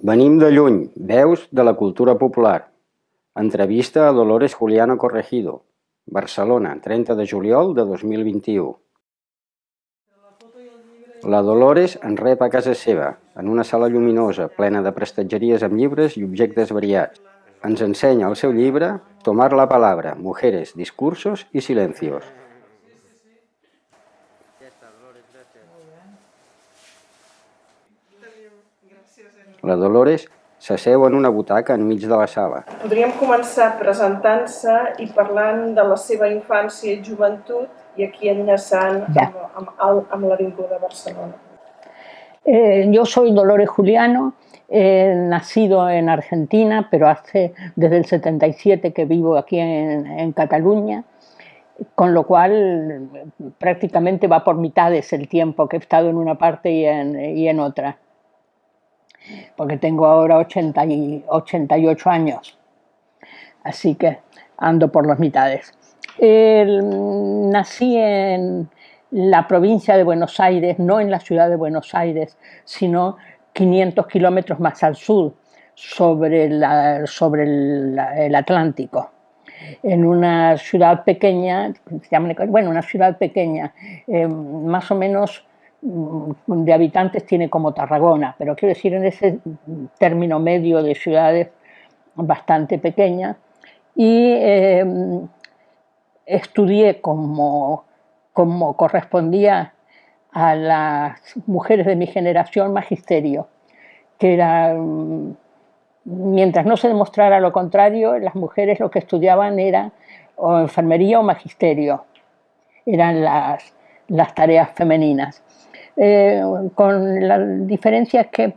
Venim de lluny, veus de la cultura popular. Entrevista a Dolores Juliano Corregido, Barcelona, 30 de juliol de 2021. La Dolores en rep a casa seva, en una sala lluminosa, plena de prestatgeries amb llibres i objectes variats. Ens ensenya el seu llibre Tomar la palabra, mujeres, discursos y silencios. La Dolores s'asseu en una butaca enmig de la sala. Podríem començar presentant-se i parlant de la seva infància i joventut i aquí enllaçant Ya. amb, amb, amb l'Avinguda de Barcelona. Eh, yo soy Dolores Juliano, he nacido en Argentina, pero hace desde el 77 que vivo aquí en, en Cataluña, con lo cual prácticamente va por mitades el tiempo que he estado en una parte y en, y en otra, porque tengo ahora 80 y 88 años, así que ando por las mitades. El- nací en la provincia de Buenos Aires, no en la ciudad de Buenos Aires, sino 500 kilómetros más al sur, sobre, la- sobre el, el Atlántico, en una ciudad pequeña, bueno, una ciudad pequeña, eh, más o menos de habitantes tiene como Tarragona, pero quiero decir en ese término medio de ciudades bastante pequeñas, y eh, estudié como, como correspondía a las mujeres de mi generación magisterio, que era, mm, mientras no se demostrara lo contrario, las mujeres lo que estudiaban era o enfermería o magisterio, eran las, las tareas femeninas. Eh, con la diferencia que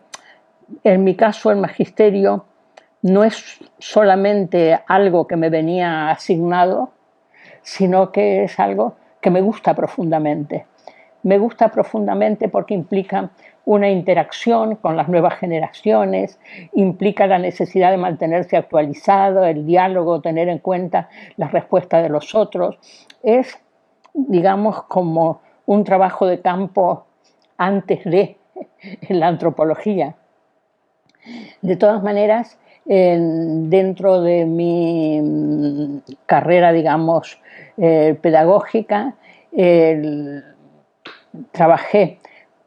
en mi caso el magisterio no es solamente algo que me venía asignado, sino que es algo que me gusta profundamente. Me gusta profundamente porque implica una interacción con las nuevas generaciones, implica la necesidad de mantenerse actualizado, el diálogo, tener en cuenta las respuestas de los otros. Es, digamos, como un trabajo de campo antes de la antropología. De todas maneras, en- dentro de mi mm, carrera, digamos, eh, pedagógica, trabajé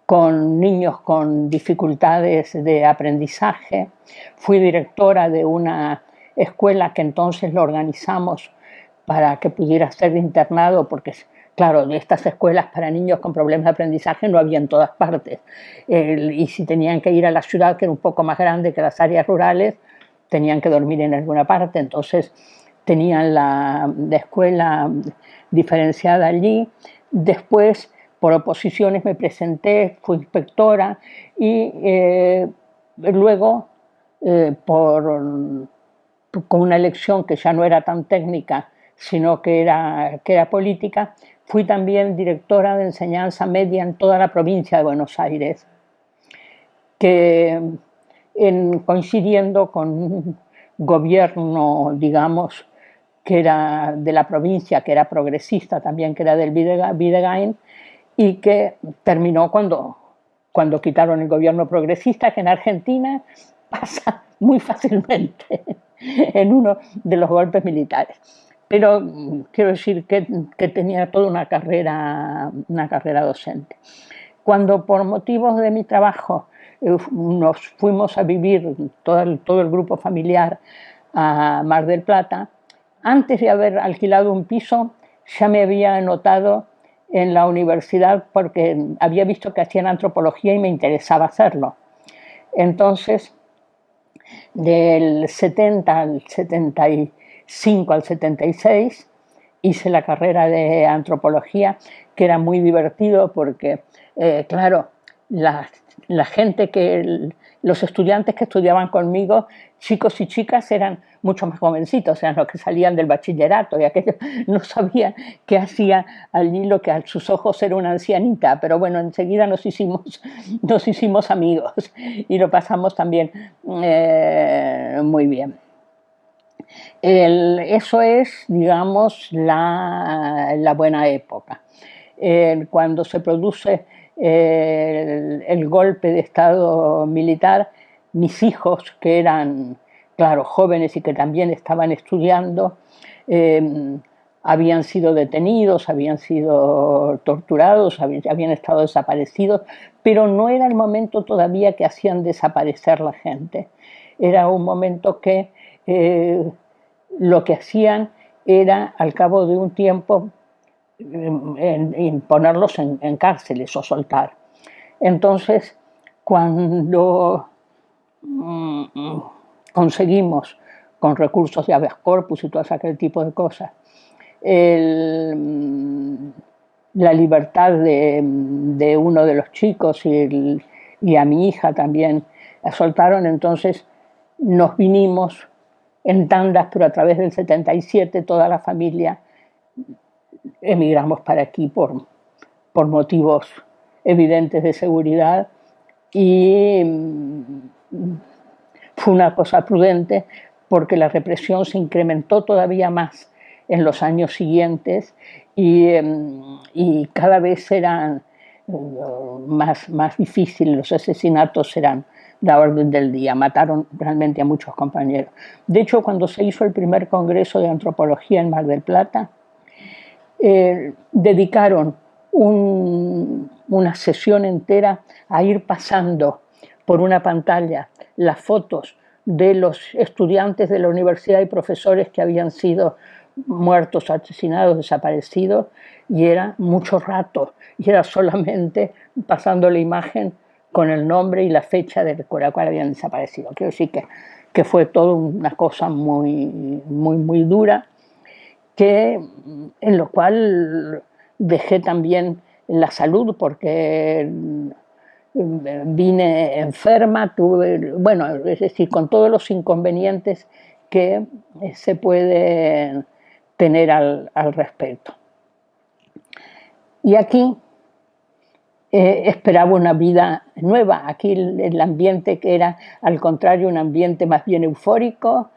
con niños con dificultades de aprendizaje, fui directora de una escuela que entonces lo organizamos para que pudiera ser internado, porque claro, de estas escuelas para niños con problemas de aprendizaje no había en todas partes. Y si tenían que ir a la ciudad, que era un poco más grande que las áreas rurales, tenían que dormir en alguna parte. Entonces tenían la, la escuela diferenciada allí. Después, por oposiciones, me presenté, fui inspectora y eh, luego, eh, por, con una elección que ya no era tan técnica, sino que era, que era política, fui también directora de enseñanza media en toda la provincia de Buenos Aires, que en- coincidiendo con un gobierno, digamos, que era de la provincia, que era progresista también, que era del Videga- Videgain, y que terminó cuando, cuando quitaron el gobierno progresista, que en Argentina pasa muy fácilmente en uno de los golpes militares. Pero mm, quiero decir que, que tenía toda una carrera, una carrera docente. Cuando por motivos de mi trabajo eh, nos fuimos a vivir todo el, todo el grupo familiar a Mar del Plata, antes de haber alquilado un piso ya me había anotado en la universidad porque había visto que hacían antropología y me interesaba hacerlo. Entonces, del 70 al 75 al 76 hice la carrera de antropología, que era muy divertido porque, eh, claro, la, la gente que, los estudiantes que estudiaban conmigo, chicos y chicas, eran mucho más jovencitos, eran los que salían del bachillerato y aquellos no sabían qué hacía allí lo que a sus ojos era una ancianita, pero bueno, enseguida nos hicimos, nos hicimos amigos y lo pasamos también eh, muy bien. Eso es, digamos, la, buena época. El- cuando se produce el, el golpe de Estado militar, mis hijos, que eran, claro, jóvenes y que también estaban estudiando, em, habían sido detenidos, habían sido torturados, habían estado desaparecidos, pero no era el momento todavía que hacían desaparecer la gente. Era un momento que eh, lo que hacían era, al cabo de un tiempo, em, ponerlos en cárceles o soltar. Entonces, cuando mm, conseguimos, con recursos de habeas corpus y todo aquel tipo de cosas, la libertad de, uno de los chicos y, y, a mi hija también la soltaron, entonces nos vinimos en tandas, pero a través del 77 toda la familia emigramos para aquí por, por motivos evidentes de seguridad y mm, fue una cosa prudente porque la represión se incrementó todavía más en los años siguientes y, mm, y cada vez eran mm, más, más difíciles, los asesinatos eran la orden del día, mataron realmente a muchos compañeros. De hecho, cuando se hizo el primer Congreso de Antropología en Mar del Plata, eh, dedicaron una sesión entera a ir pasando por una pantalla las fotos de los estudiantes de la universidad y profesores que habían sido muertos, asesinados, desaparecidos, y era mucho rato, y era solamente pasando la imagen con el nombre y la fecha de la cual habían desaparecido. Quiero decir que, que fue todo una cosa muy, muy, muy dura, que, en lo cual dejé también la salud porque mm, vine enferma, tuve, bueno, es decir, con todos los inconvenientes que se puede tener al, respecto. Y aquí eh, esperaba una vida nueva, aquí el, ambiente que era al contrario un ambiente más bien eufórico,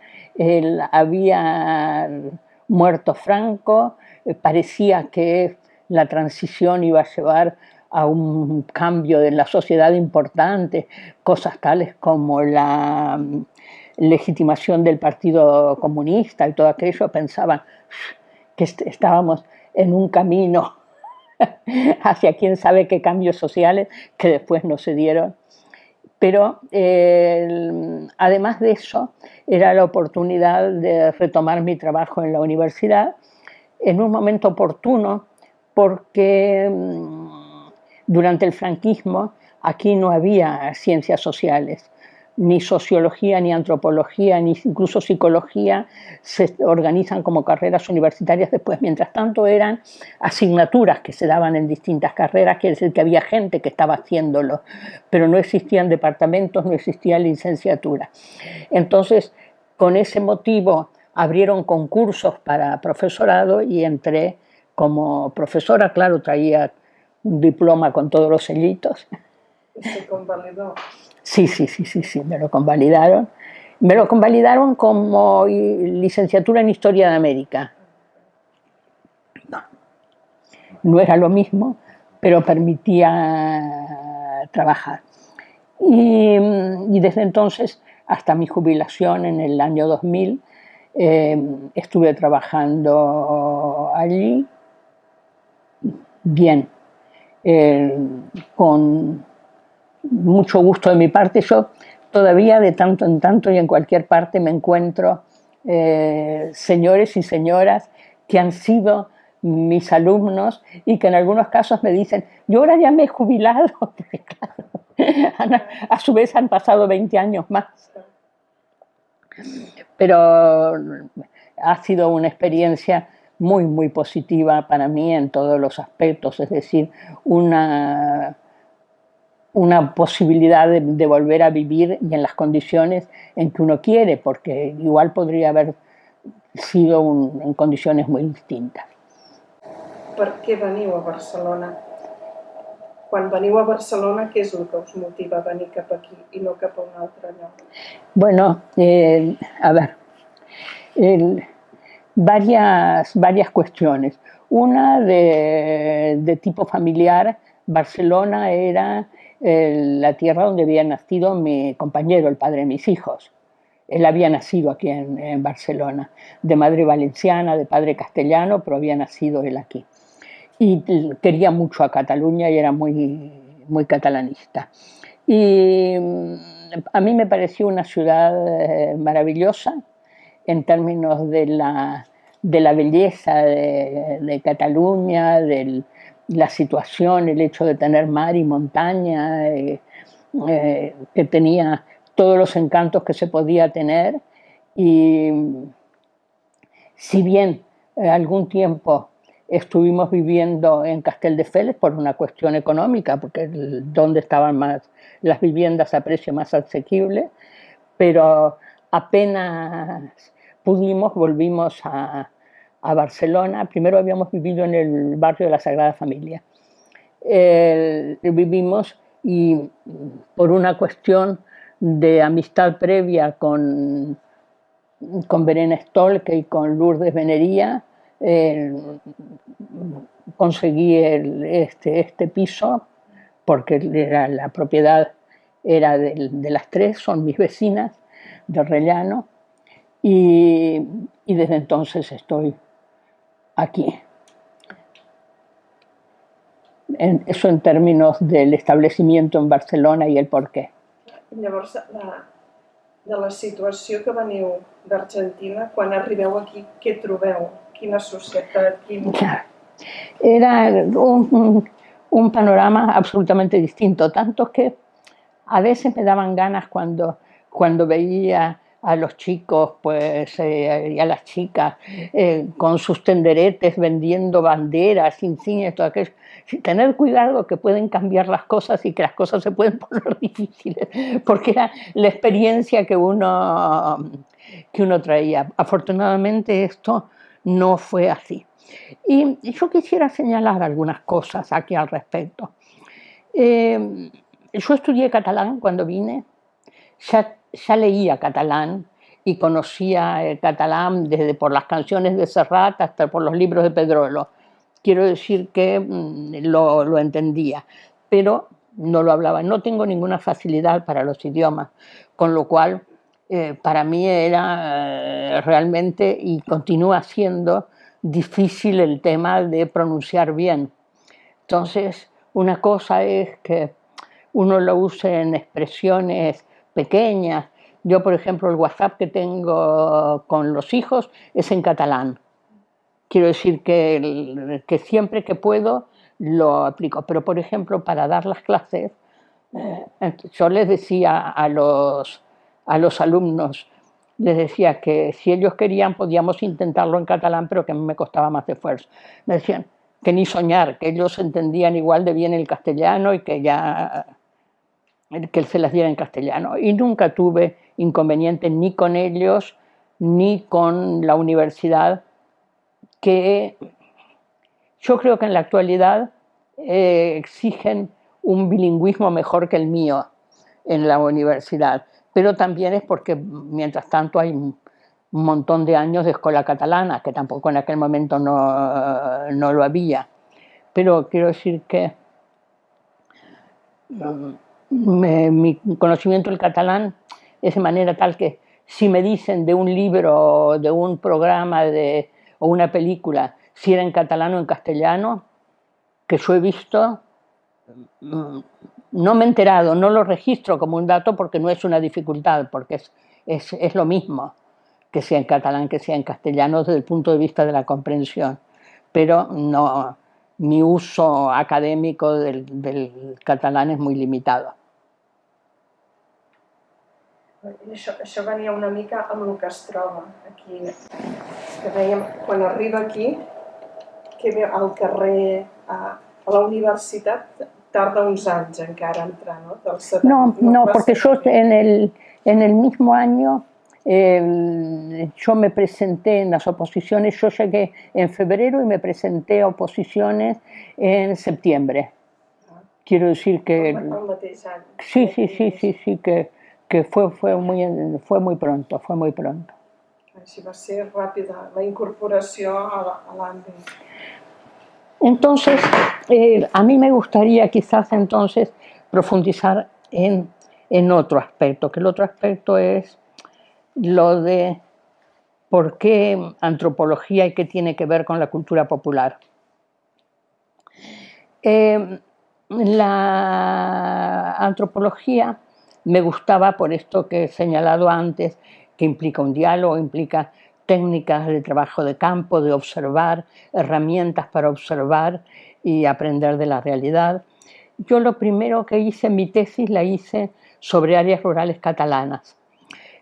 había muerto Franco, eh, parecía que la transición iba a llevar a un cambio de la sociedad importante, cosas tales como la mm, legitimación del Partido Comunista y todo aquello, pensaban que estábamos en un camino hacia quién sabe qué cambios sociales que después no se dieron. Pero además de eso, era la oportunidad de retomar mi trabajo en la universidad en un momento oportuno porque mm, durante el franquismo aquí no había ciencias sociales, ni sociología, ni antropología, ni incluso psicología se organizan como carreras universitarias después. Mientras tanto eran asignaturas que se daban en distintas carreras, quiere decir que había gente que estaba haciéndolo, pero no existían departamentos, no existía licenciatura. Entonces, con ese motivo abrieron concursos para profesorado y entré como profesora, claro, traía un diploma con todos los sellitos. Sí, sí, sí, sí, sí, me lo convalidaron. Me lo convalidaron como licenciatura en Historia de América. No, no era lo mismo, pero permitía trabajar. Y, y desde entonces, hasta mi jubilación en el año 2000, eh, estuve trabajando allí bien, eh, con mucho gusto de mi parte. Yo todavía de tanto en tanto y en cualquier parte me encuentro eh, señores y señoras que han sido mis alumnos y que en algunos casos me dicen, yo ahora ya me he jubilado, a su vez han pasado 20 años más. Pero ha sido una experiencia muy, muy positiva para mí en todos los aspectos, es decir, una, una posibilidad de, volver a vivir y en las condiciones en que uno quiere, porque igual podría haber sido en condiciones muy distintas. ¿Por qué veniu a Barcelona? Quan veniu a Barcelona, ¿qué es lo que os motiva a venir cap aquí y no cap a un altre lloc? Bueno, eh, a ver, el, varias, varias cuestiones. Una de, tipo familiar, Barcelona era la tierra donde había nacido mi compañero, el padre de mis hijos. Él había nacido aquí en, Barcelona, de madre valenciana, de padre castellano, pero había nacido él aquí. Y quería mucho a Cataluña y era muy, muy catalanista. Y mm, a mí me pareció una ciudad eh, maravillosa en términos de la, de la belleza de, Cataluña, de la situación, el hecho de tener mar y montaña, eh, eh, que tenía todos los encantos que se podía tener. Y si bien algún tiempo estuvimos viviendo en Castelldefels por una cuestión económica, porque donde estaban más las viviendas a precio más asequible, pero apenas pudimos, volvimos a, a Barcelona. Primero habíamos vivido en el barrio de la Sagrada Familia. vivimos y por una cuestión de amistad previa con, con Verena Stolke y con Lourdes Venería, conseguí este, este piso porque era, la propiedad era de, de, las tres, son mis vecinas de Rellano y, y desde entonces estoy aquí. En, eso en términos del establecimiento en Barcelona i el per què. Llavors, la, de la situació que veniu d'Argentina, quan arribeu aquí, què trobeu? Quina societat? Quin... Era un, un, panorama absolutamente distinto, tanto que a veces me daban ganas cuando, cuando veía a los chicos pues, eh, y a las chicas eh, con sus tenderetes vendiendo banderas, insignias, todo aquello. Tener cuidado que pueden cambiar las cosas y que las cosas se pueden poner difíciles, porque era la experiencia que uno, que uno traía. Afortunadamente esto no fue así. Y yo quisiera señalar algunas cosas aquí al respecto. Eh, yo estudié catalán cuando vine, ya, ya leía catalán y conocía el catalán desde por las canciones de Serrat hasta por los libros de Pedrolo. Quiero decir que mm, lo, lo entendía, pero no lo hablaba. No tengo ninguna facilidad para los idiomas, con lo cual eh, para mí era eh, realmente y continúa siendo difícil el tema de pronunciar bien. Entonces, una cosa es que uno lo use en expresiones pequeñas. Yo, por ejemplo, el WhatsApp que tengo con los hijos es en catalán. Quiero decir que, que siempre que puedo lo aplico. Pero, por ejemplo, para dar las clases, eh, yo les decía a los, a los alumnos, les decía que si ellos querían podíamos intentarlo en catalán, pero que me costaba más esfuerzo. Me decían que ni soñar, que ellos entendían igual de bien el castellano y que ya que se las diera en castellano. Y nunca tuve inconveniente ni con ellos ni con la universidad, que yo creo que en la actualidad eh, exigen un bilingüismo mejor que el mío en la universidad pero también es porque mientras tanto hay un montón de años de escuela catalana, que tampoco en aquel momento no, no lo había. Pero quiero decir que mi conocimiento del catalán es de manera tal que si me dicen de un libro, de un programa de, o una película, si era en catalán o en castellano, que yo he visto, mm, no me he enterado, no lo registro como un dato porque no es una dificultad, porque es, es, es lo mismo que sea en catalán, que sea en castellano desde el punto de vista de la comprensión. Pero no, mi uso acadèmico del, del catalán és molt limitado. Això, això venia una mica amb el que es troba aquí, que dèiem, quan arriba aquí, que ve al carrer, a, a la universitat, tarda uns anys encara entrar, ¿no? Del 70, no, no, no porque yo en el, en el mismo año eh, yo me presenté en las oposiciones, yo llegué en febrero y me presenté a oposiciones en septiembre. Quiero decir que... Sí, sí, sí, sí, sí, que, que fue, fue, muy, fue muy pronto, fue muy pronto. Així va ser ràpida la incorporació a l'àmbit. Entonces, eh, a mí me gustaría quizás entonces profundizar en, en otro aspecto, que el otro aspecto es lo de por qué antropología y qué tiene que ver con la cultura popular. Eh, la antropología me gustaba por esto que he señalado antes, que implica un diálogo, implica técnicas de trabajo de campo, de observar, herramientas para observar y aprender de la realidad. Yo lo primero que hice, mi tesis la hice sobre áreas rurales catalanas.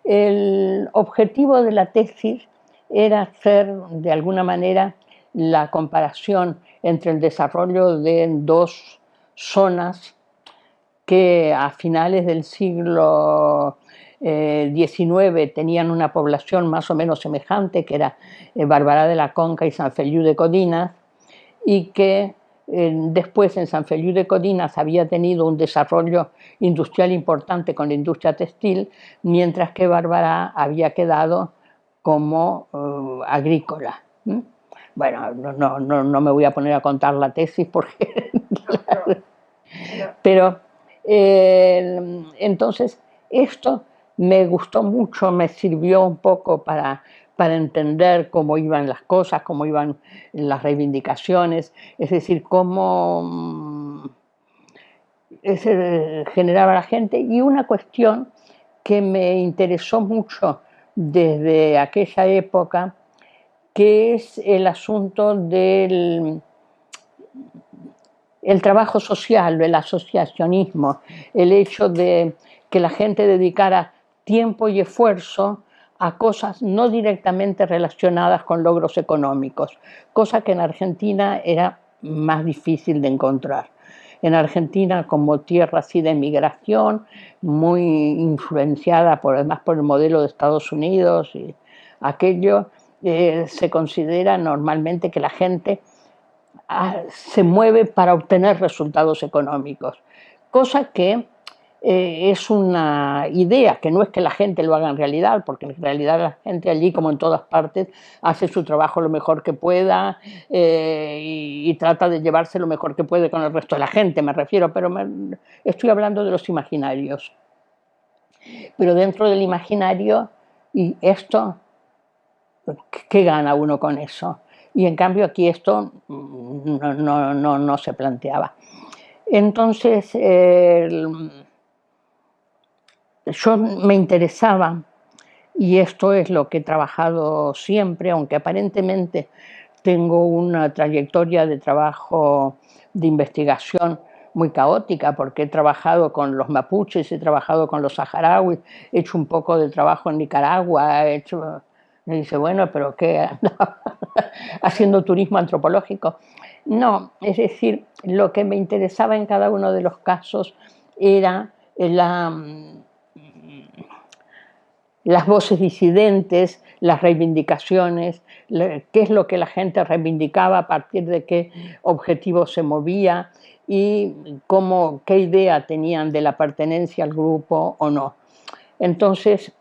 El objetivo de la tesis era hacer de alguna manera la comparación entre el desarrollo de dos zonas que a finales del siglo XIX tenían una población más o menos semejante, que era eh, Barbará de la Conca y San Feliu de Codinas, y que eh, después en San Feliu de Codinas había tenido un desarrollo industrial importante con la industria textil, mientras que Barbará había quedado como uh, agrícola. Bueno, no, no, no, me voy a poner a contar la tesis porque... Pero eh, entonces esto me gustó mucho, me sirvió un poco para, para entender cómo iban las cosas, cómo iban las reivindicaciones, es decir, cómo mm, se generaba la gente. Y una cuestión que me interesó mucho desde aquella época, que es el asunto del el trabajo social, el asociacionismo, el hecho de que la gente dedicara tiempo y esfuerzo a cosas no directamente relacionadas con logros económicos, cosa que en Argentina era más difícil de encontrar. En Argentina, como tierra así de migración, muy influenciada por, además por el modelo de Estados Unidos y aquello, eh, se considera normalmente que la gente se mueve para obtener resultados económicos, cosa que eh, es una idea, que no es que la gente lo haga en realidad, porque en realidad la gente allí, como en todas partes, hace su trabajo lo mejor que pueda eh, y, trata de llevarse lo mejor que puede con el resto de la gente, me refiero, pero estoy hablando de los imaginarios. Pero dentro del imaginario, y esto, ¿qué gana uno con eso? Y en cambio aquí esto no, no, no, se planteaba. Entonces, yo me interesaba, y esto es lo que he trabajado siempre, aunque aparentemente tengo una trayectoria de trabajo de investigación muy caótica, porque he trabajado con los mapuches, he trabajado con los saharauis, he hecho un poco de trabajo en Nicaragua, he hecho... Me dice, bueno, pero ¿qué? Haciendo turismo antropológico. No, es decir, lo que me interesaba en cada uno de los casos era la, las voces disidentes, las reivindicaciones, qué es lo que la gente reivindicaba, a partir de qué objetivo se movía y cómo, qué idea tenían de la pertenencia al grupo o no. Entonces,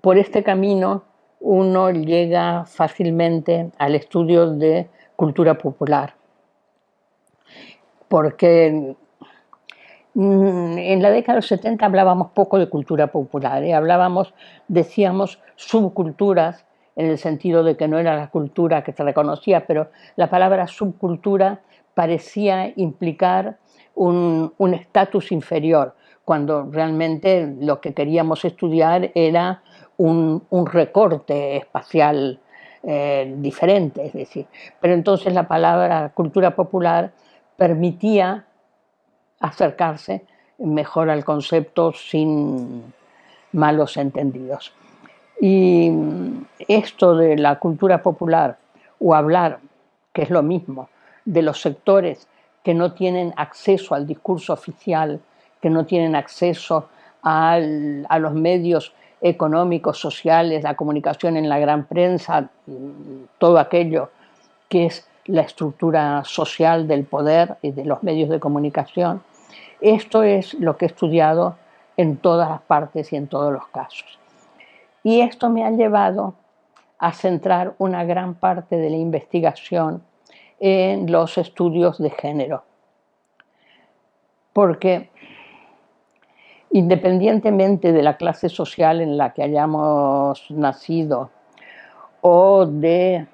por este camino uno llega fácilmente al estudio de cultura popular, porque en la década de los 70 hablábamos poco de cultura popular, ¿eh? hablábamos, decíamos, subculturas, en el sentido de que no era la cultura que se reconocía, pero la palabra subcultura parecía implicar un estatus inferior, cuando realmente lo que queríamos estudiar era un, recorte espacial eh, diferente, es decir, pero entonces la palabra cultura popular permitía acercarse mejor al concepto sin malos entendidos. Y esto de la cultura popular o hablar, que es lo mismo, de los sectores que no tienen acceso al discurso oficial, que no tienen acceso a los medios económicos, sociales, la comunicación en la gran prensa, todo aquello que es la estructura social del poder y de los medios de comunicación, esto es lo que he estudiado en todas las partes y en todos los casos. Y esto me ha llevado a centrar una gran parte de la investigación en los estudios de género. porque independientemente de la clase social en la que hayamos nacido o de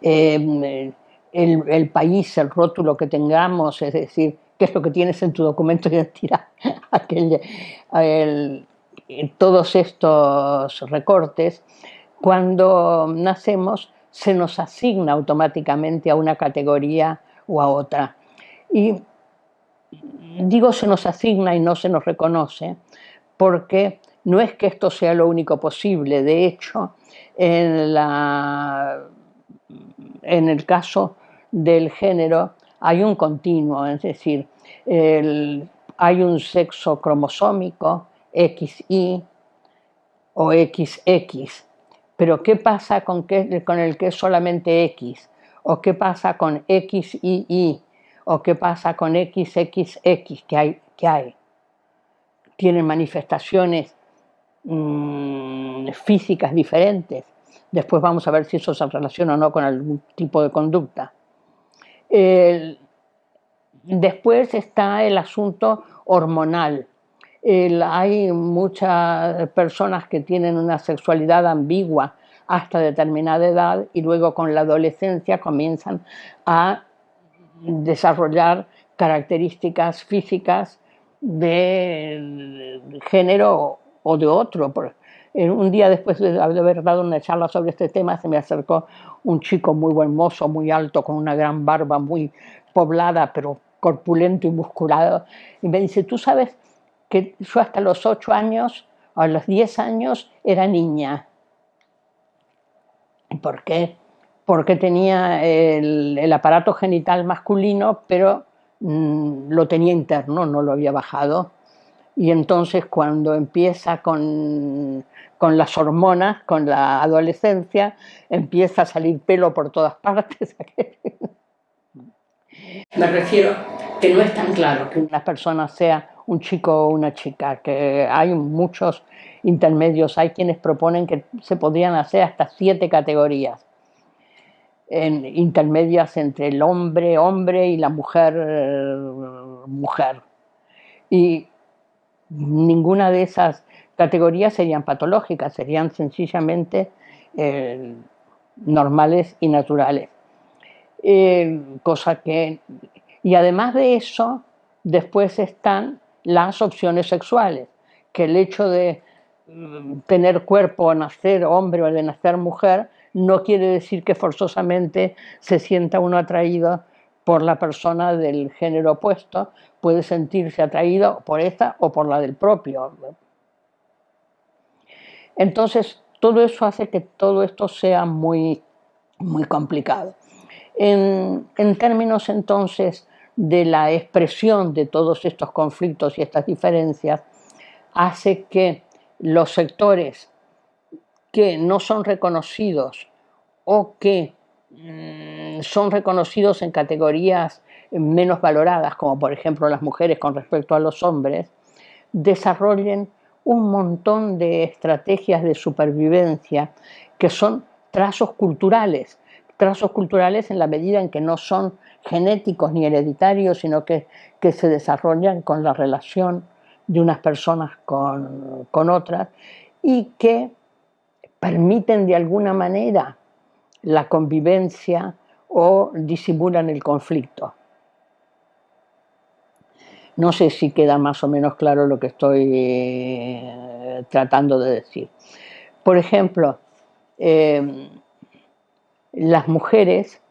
eh, el, país, el rótulo que tengamos, es decir, qué es lo que tienes en tu documento de identidad, todos estos recortes, cuando nacemos se nos asigna automáticamente a una categoría o a otra. Y digo se nos asigna y no se nos reconoce, porque no es que esto sea lo único posible, de hecho, en, el caso del género hay un continuo, es decir, hay un sexo cromosómico, XY o XX, pero ¿qué pasa con, el que es solamente X? ¿O qué pasa con XY? ¿O qué pasa con XXX que hay? Que hay? Tienen manifestaciones mm, físicas diferentes. Después vamos a ver si eso se relaciona o no con algún tipo de conducta después está el asunto hormonal. hay muchas personas que tienen una sexualidad ambigua hasta determinada edad y luego con la adolescencia comienzan a desarrollar características físicas de género o de otro. Un día después de haber dado una charla sobre este tema se me acercó un chico muy buen mozo, muy alto, con una gran barba muy poblada, pero corpulento y musculado, y me dice, tú sabes que yo hasta los ocho años, a los diez años, era niña. ¿Por qué? Porque tenía el, aparato genital masculino, pero mm, lo tenía interno, no lo había bajado. Y entonces cuando empieza con con las hormonas, con la adolescencia, empieza a salir pelo por todas partes. Me refiero que no es tan claro que una persona sea un chico o una chica, que hay muchos intermedios, hay quienes proponen que se podrían hacer hasta siete categorías en, intermedias entre el hombre, hombre y la mujer, mujer. Y ninguna de esas categorías serían patológicas, serían sencillamente eh, normales y naturales. Eh, cosa que, y además de eso, después están las opciones sexuales, que el hecho de mm, tener cuerpo nacer hombre o de nacer mujer no quiere decir que forzosamente se sienta uno atraído por la persona del género opuesto, puede sentirse atraído por esta o por la del propio, entonces, todo eso hace que todo esto sea muy, muy complicado. En, términos entonces de la expresión de todos estos conflictos y estas diferencias, hace que los sectores que no son reconocidos o que mm, son reconocidos en categorías menos valoradas, como por ejemplo las mujeres con respecto a los hombres, desarrollen un montón de estrategias de supervivencia que son trazos culturales, trazos culturales en la medida en que no son genéticos ni hereditarios, sino que, que se desarrollan con la relación de unas personas con, con otras y que permiten de alguna manera la convivencia o disimulan el conflicto. No sé si queda más o menos claro lo que estoy eh, tratando de decir. Por ejemplo, em, las mujeres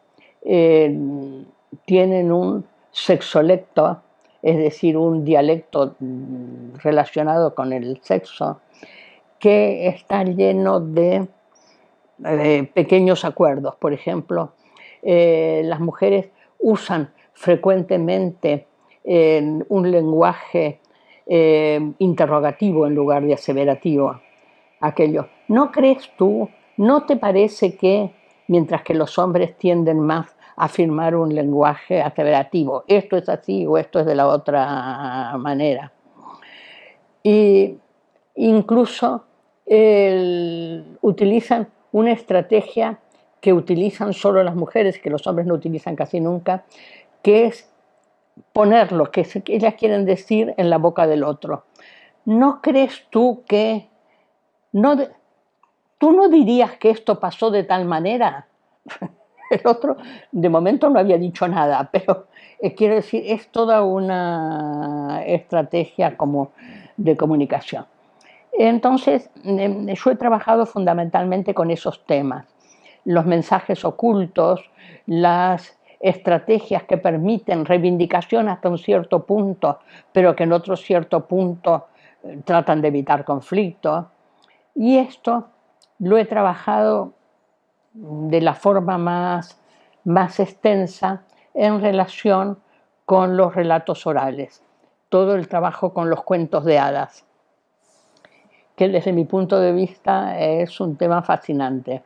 em, tienen un sexolecto, es decir, un dialecto mm, relacionado con el sexo, que está lleno de pequeños acuerdos. Por ejemplo, eh, las mujeres usan frecuentemente en un lenguaje eh, interrogativo en lugar de aseverativo. Aquello, ¿no crees tú, no te parece que, mientras que los hombres tienden más a afirmar un lenguaje aseverativo, esto es así o esto es de la otra manera? Y incluso utilizan una estrategia que utilizan solo las mujeres, que los hombres no utilizan casi nunca, que es poner lo que ellas quieren decir en la boca del otro. ¿No crees tú que... No, ¿Tú no dirías que esto pasó de tal manera? El otro, de momento, no había dicho nada, pero eh, quiero decir, es toda una estrategia como de comunicación. Entonces, em, yo he trabajado fundamentalmente con esos temas, los mensajes ocultos, las estrategias que permiten reivindicación hasta un cierto punto, pero que en otro cierto punto eh, tratan de evitar conflicto. Y esto lo he trabajado de la forma más, más extensa en relación con los relatos orales, todo el trabajo con los cuentos de hadas, que desde mi punto de vista es un tema fascinante.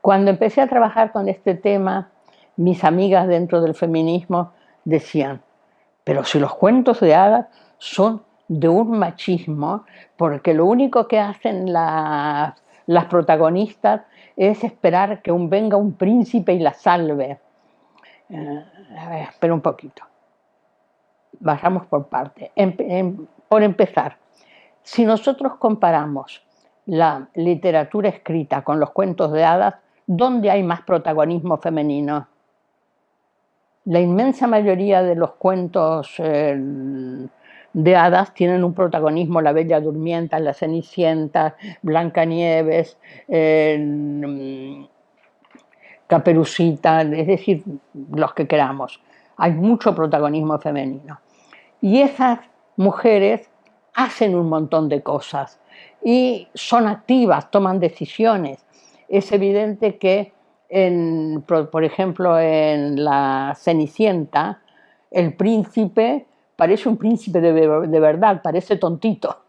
Cuando empecé a trabajar con este tema, mis amigas dentro del feminismo decían, pero si los cuentos de hadas son de un machismo, porque lo único que hacen las, protagonistas es esperar que un, venga un príncipe y la salve. Eh, a ver, espera un poquito. Bajamos por parte. por empezar, si nosotros comparamos la literatura escrita con los cuentos de hadas, ¿dónde hay más protagonismo femenino? La inmensa mayoría de los cuentos eh, de hadas tienen un protagonismo, la Bella Durmienta, la Cenicienta, Blancanieves, eh, Caperucita, es decir, los que queramos. Hay mucho protagonismo femenino. Y esas mujeres hacen un montón de cosas y son activas, toman decisiones. Es evidente que, por ejemplo, en la Cenicienta, el príncipe parece un príncipe de, verdad, parece tontito.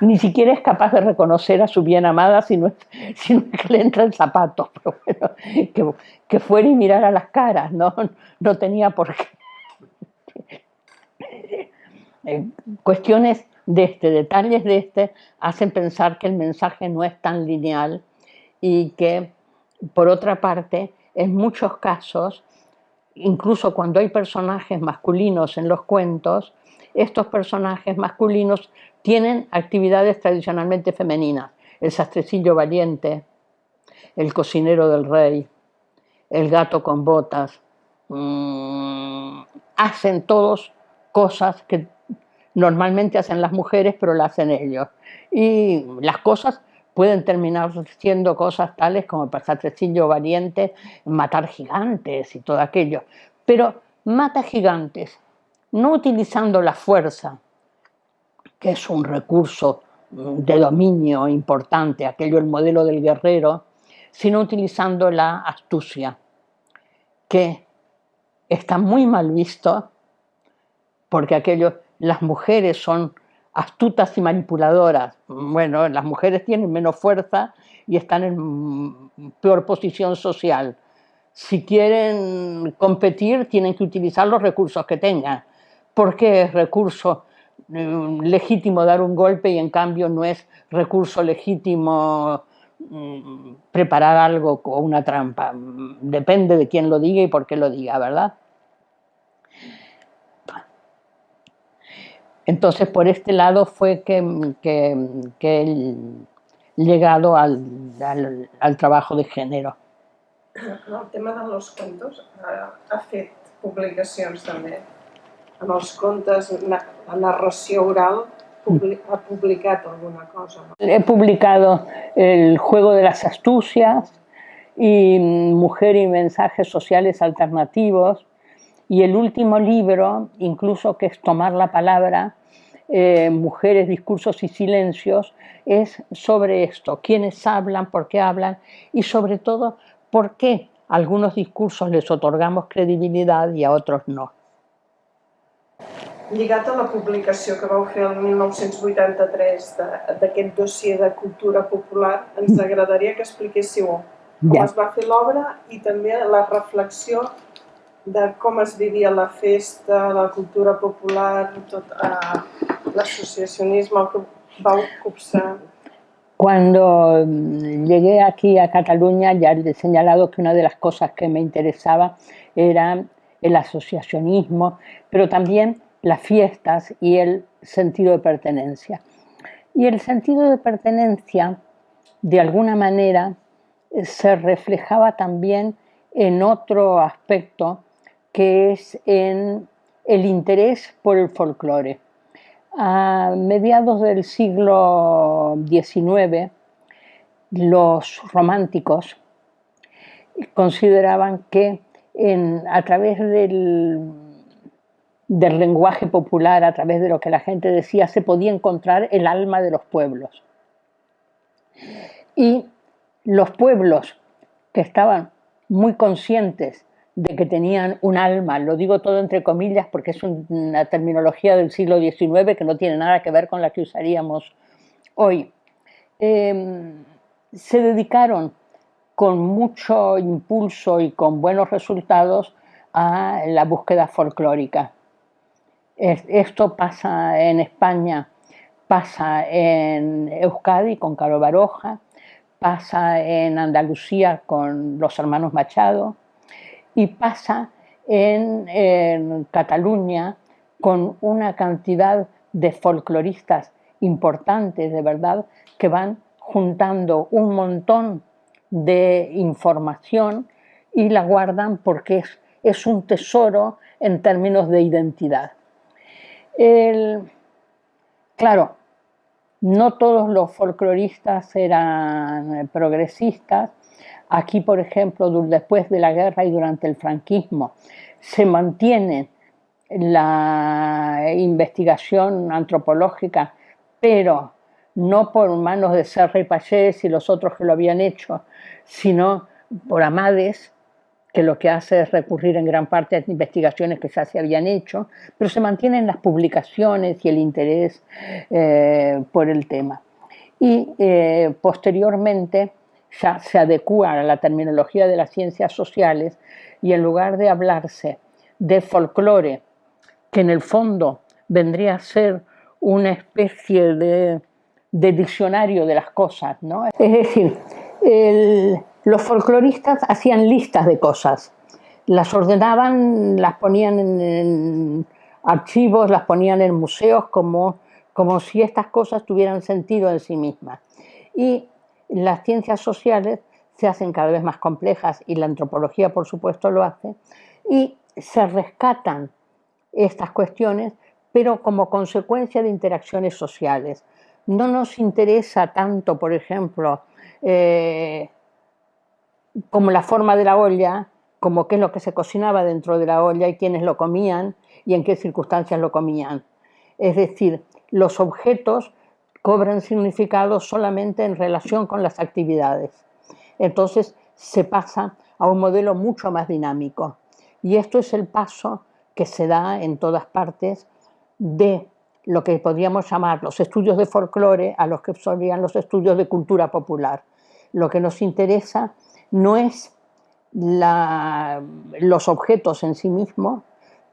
Ni siquiera es capaz de reconocer a su bien amada si no, que le entra el zapato. que, que, fuera y mirara las caras, no, no tenía por qué. Eh, cuestiones de este, detalles de este, hacen pensar que el mensaje no es tan lineal y que, por otra parte, en muchos casos incluso cuando hay personajes masculinos en los cuentos, estos personajes masculinos tienen actividades tradicionalmente femeninas. El sastrecillo valiente, el cocinero del rey, el gato con botas, mm, hacen todos cosas que normalmente hacen las mujeres, pero las hacen ellos. Y las cosas pueden terminar siendo cosas tales como el Satrecillo Valiente, matar gigantes y todo aquello. Pero mata gigantes, no utilizando la fuerza, que es un recurso de dominio importante, aquello el modelo del guerrero, sino utilizando la astucia, que está muy mal visto, porque aquello, las mujeres son astutas y manipuladoras. Bueno, las mujeres tienen menos fuerza y están en peor posición social. Si quieren competir, tienen que utilizar los recursos que tengan. ¿Por qué es recurso mm, legítimo dar un golpe y en cambio no es recurso legítimo mm, preparar algo o una trampa? Depende de quién lo diga y por qué lo diga, ¿verdad? Entonces, por este lado fue que, que, que he llegado al, al, al, trabajo de género. El tema de los contos ha fet publicacions també. En els contes, la narració oral, ha publicat alguna cosa. ¿no? He publicado El juego de las astucias y Mujer y mensajes sociales alternativos, y el último libro, incluso que es Tomar la palabra, eh, Mujeres, discursos y silencios, es sobre esto, quiénes hablan, por qué hablan y sobre todo por qué a algunos discursos les otorgamos credibilitat i a otros no. Lligat a la publicació que vau fer el 1983 d'aquest dossier de cultura popular, ens agradaria que expliquéssiu com ja. es va fer l'obra i també la reflexió de com es vivia la festa, la cultura popular, tot eh, l'associacionisme, el que vau copsar. Cuando mm, llegué aquí a Cataluña ya he señalado que una de las cosas que me interesaba era el asociacionismo, pero también las fiestas y el sentido de pertenencia. Y el sentido de pertenencia, de alguna manera, se reflejaba también en otro aspecto, que es en el interés por el folclore. A mediados del siglo XIX, los románticos consideraban que a través del, del lenguaje popular, a través de lo que la gente decía, se podía encontrar el alma de los pueblos. Y los pueblos que estaban muy conscientes de que tenían un alma, lo digo todo entre comillas porque es una terminología del siglo XIX que no tiene nada que ver con la que usaríamos hoy, em, se dedicaron con mucho impulso y con buenos resultados a la búsqueda folclórica. Esto pasa en España, pasa en Euskadi con Caro Baroja, pasa en Andalucía con los hermanos Machado y pasa en, Cataluña con una cantidad de folcloristas importantes, de verdad, que van juntando un montón de información y la guardan porque es, es un tesoro en términos de identidad. claro, no todos los folcloristas eran progresistas. Aquí, por ejemplo, después de la guerra y durante el franquismo, se mantiene la investigación antropológica, pero no por manos de Serra y Pallés y los otros que lo habían hecho, sino por Amades, que lo que hace es recurrir en gran parte a investigaciones que ya se habían hecho, pero se mantienen las publicaciones y el interés eh, por el tema. Y eh, posteriormente ya se adecua a la terminología de las ciencias sociales y en lugar de hablarse de folclore, que en el fondo vendría a ser una especie de, diccionario de las cosas, ¿no? Es decir, los folcloristas hacían listas de cosas, las ordenaban, las ponían en, archivos, las ponían en museos como, como si estas cosas tuvieran sentido en sí mismas. Y las ciencias sociales se hacen cada vez más complejas y la antropología por supuesto lo hace y se rescatan estas cuestiones pero como consecuencia de interacciones sociales. No nos interesa tanto, por ejemplo, eh, como la forma de la olla, como qué es lo que se cocinaba dentro de la olla y quiénes lo comían y en qué circunstancias lo comían. Es decir, los objetos cobran significado solamente en relación con las actividades. Entonces se pasa a un modelo mucho más dinámico. Y esto es el paso que se da en todas partes de lo que podríamos llamar los estudios de folclore a los que solían los estudios de cultura popular. Lo que nos interesa no es los objetos en sí mismos,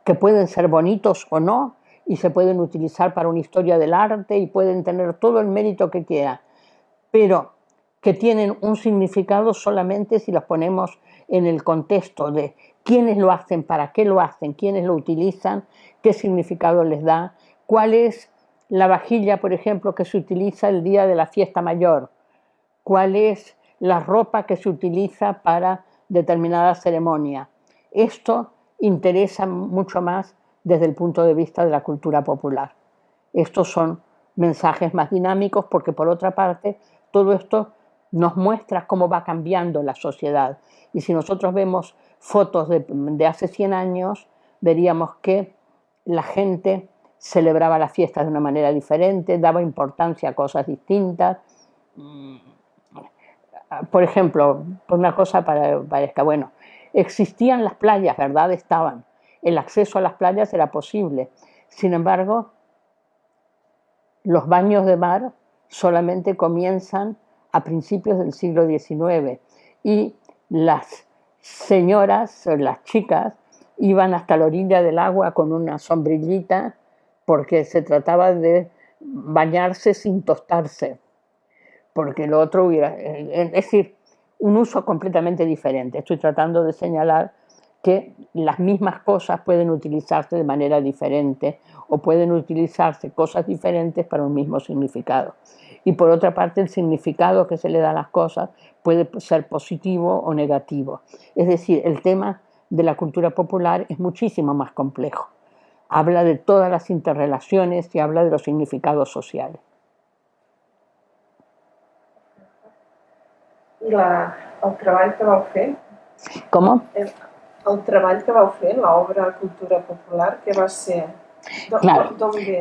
que pueden ser bonitos o no, y se pueden utilizar para una historia del arte y pueden tener todo el mérito que quiera, pero que tienen un significado solamente si los ponemos en el contexto de quiénes lo hacen, para qué lo hacen, quiénes lo utilizan, qué significado les da, cuál es la vajilla, por ejemplo, que se utiliza el día de la fiesta mayor, cuál es la ropa que se utiliza para determinada ceremonia. Esto interesa mucho más desde el punto de vista de la cultura popular. Estos son mensajes más dinámicos porque por otra parte todo esto nos muestra cómo va cambiando la sociedad. Y si nosotros vemos fotos de, hace 100 años, veríamos que la gente celebraba las fiestas de una manera diferente, daba importancia a cosas distintas por ejemplo, una cosa para, parezca, bueno, existían las playas, ¿verdad? Estaban. El acceso a las playas era posible. Sin embargo, los baños de mar solamente comienzan a principios del siglo XIX y las señoras, las chicas, iban hasta la orilla del agua con una sombrillita porque se trataba de bañarse sin tostarse porque lo otro hubiera... Es decir, un uso completamente diferente. Estoy tratando de señalar que las mismas cosas pueden utilizarse de manera diferente o pueden utilizarse cosas diferentes para un mismo significado. Y por otra parte, el significado que se le da a las cosas puede ser positivo o negativo. Es decir, el tema de la cultura popular es muchísimo más complejo. Habla de todas las interrelaciones y habla de los significados sociales. I la, el treball que vau fer? Com? El, el treball que vau fer, l'obra Cultura Popular, que va ser? Claro,